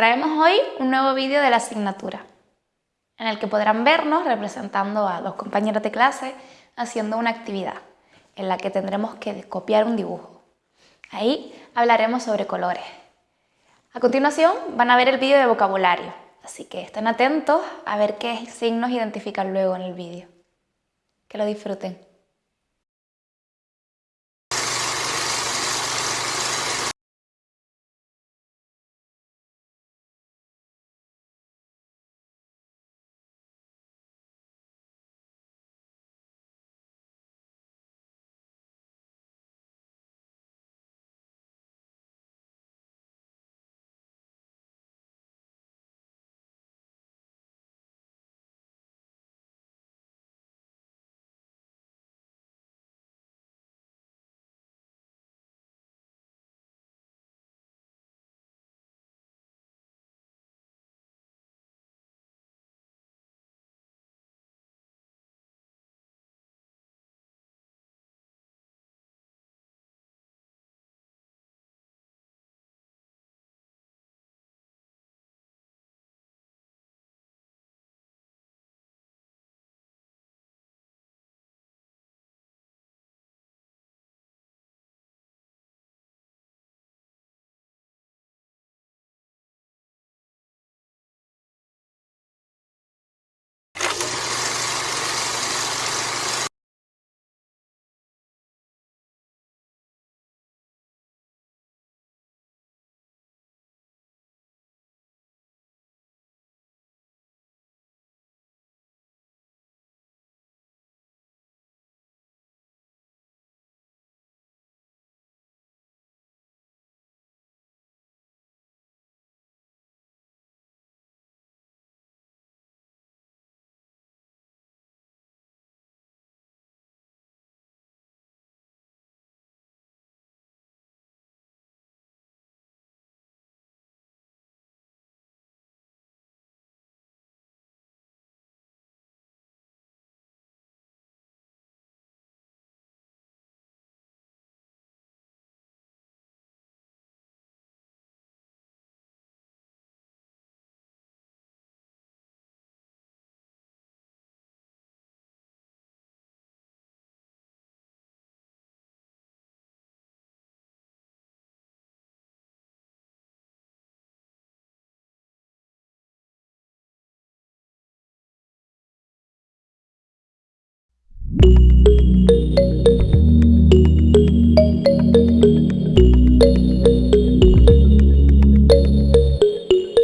hoy un nuevo vídeo de la asignatura, en el que podrán vernos representando a los compañeros de clase haciendo una actividad, en la que tendremos que copiar un dibujo. Ahí hablaremos sobre colores. A continuación van a ver el vídeo de vocabulario, así que estén atentos a ver qué signos identifican luego en el vídeo. Que lo disfruten. thank you